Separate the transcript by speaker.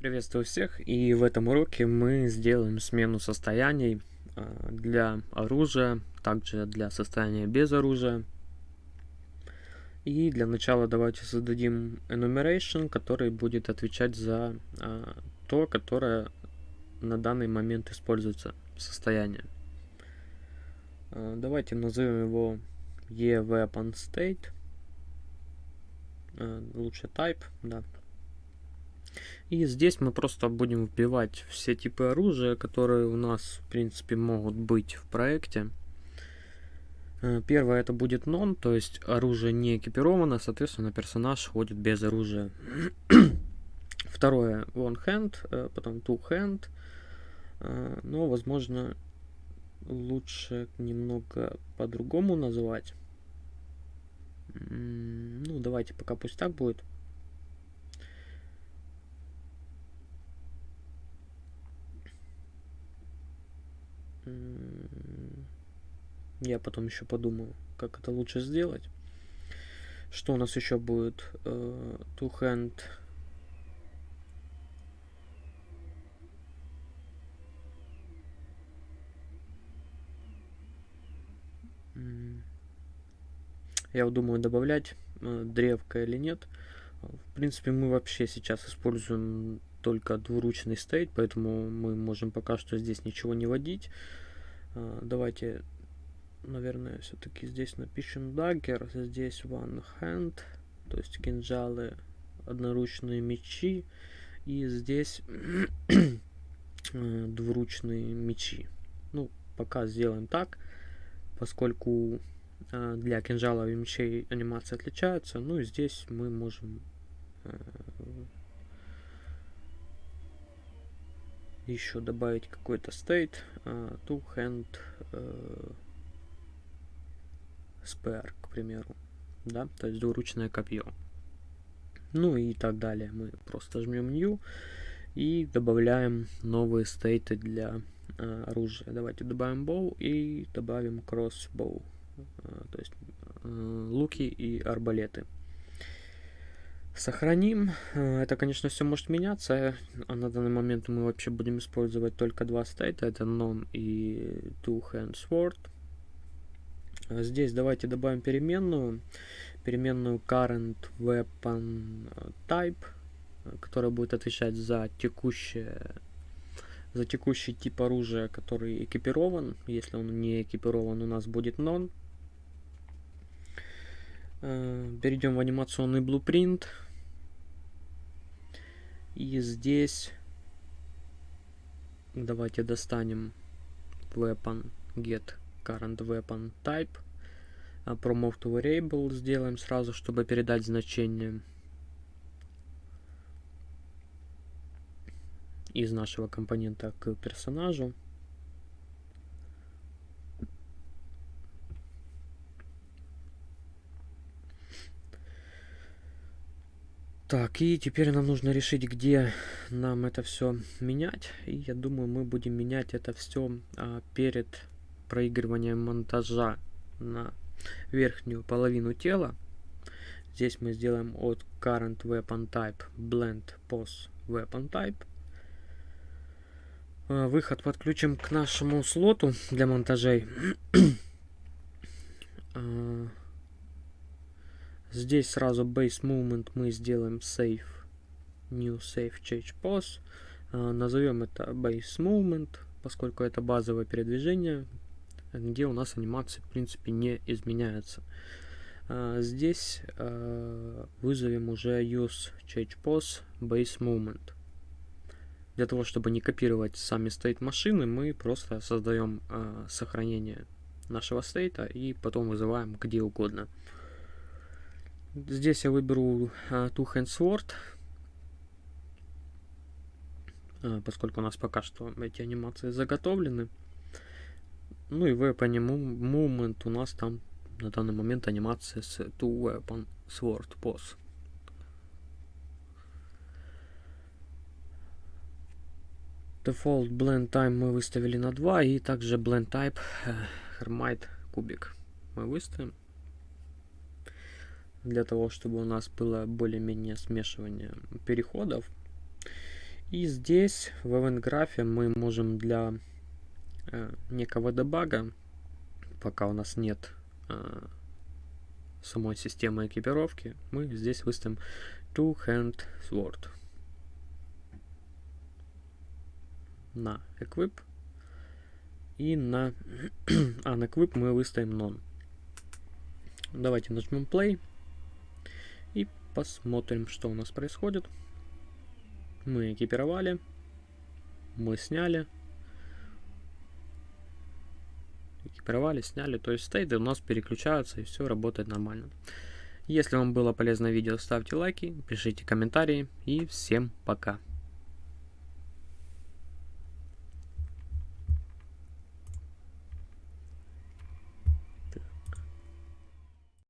Speaker 1: Приветствую всех, и в этом уроке мы сделаем смену состояний а, для оружия, также для состояния без оружия. И для начала давайте создадим enumeration, который будет отвечать за а, то, которое на данный момент используется состояние. А, давайте назовем его eWeaponState. Лучше type, да, и здесь мы просто будем вбивать все типы оружия, которые у нас, в принципе, могут быть в проекте. Э, первое это будет non, то есть оружие не экипировано, соответственно, персонаж ходит без оружия. Второе one hand, э, потом two hand. Э, но, возможно, лучше немного по-другому называть. Ну, давайте пока пусть так будет. Я потом еще подумаю, как это лучше сделать. Что у нас еще будет? Uh, two hand. Я вот думаю, добавлять uh, древко или нет. В принципе, мы вообще сейчас используем только двуручный стейт, поэтому мы можем пока что здесь ничего не вводить. Uh, давайте наверное, все-таки здесь напишем dagger, здесь one hand, то есть кинжалы, одноручные мечи, и здесь э, двуручные мечи. Ну, пока сделаем так, поскольку э, для кинжалов и мечей анимации отличаются, ну и здесь мы можем э, еще добавить какой-то state, two hand, spare, к примеру, да, то есть двуручное копье. Ну и так далее. Мы просто жмем New и добавляем новые стейты для э, оружия. Давайте добавим bow и добавим crossbow, э, то есть э, луки и арбалеты. Сохраним. Это, конечно, все может меняться. А на данный момент мы вообще будем использовать только два стейта. Это non и two hand sword. А здесь давайте добавим переменную, переменную current weapon type, которая будет отвечать за текущее за текущий тип оружия, который экипирован. Если он не экипирован, у нас будет non. Э, перейдем в анимационный blueprint. И здесь давайте достанем weapon get current weapon type. А promote variable сделаем сразу, чтобы передать значение из нашего компонента к персонажу. Так, и теперь нам нужно решить, где нам это все менять. И я думаю, мы будем менять это все а, перед проигрывания монтажа на верхнюю половину тела. Здесь мы сделаем от current weapon type blend pose weapon type. А, выход подключим к нашему слоту для монтажей. А, здесь сразу base movement мы сделаем save new save change pose. А, назовем это base movement, поскольку это базовое передвижение где у нас анимации в принципе не изменяются. А, здесь а, вызовем уже use change pose base movement. Для того, чтобы не копировать сами стейт машины, мы просто создаем а, сохранение нашего стейта и потом вызываем где угодно. Здесь я выберу Two Hand Sword, поскольку у нас пока что эти анимации заготовлены. Ну и weapon movement у нас там на данный момент анимация с two weapon sword pose. Default blend time мы выставили на 2 и также blend type Hermite кубик мы выставим для того, чтобы у нас было более-менее смешивание переходов. И здесь в event графе мы можем для э, некого дебага, пока у нас нет э, самой системы экипировки, мы здесь выставим Two Hand Sword на Equip и на Unequip мы выставим None. Давайте нажмем Play и посмотрим, что у нас происходит. Мы экипировали, мы сняли, экипировали, сняли, то есть стейты у нас переключаются и все работает нормально. Если вам было полезно видео, ставьте лайки, пишите комментарии и всем пока.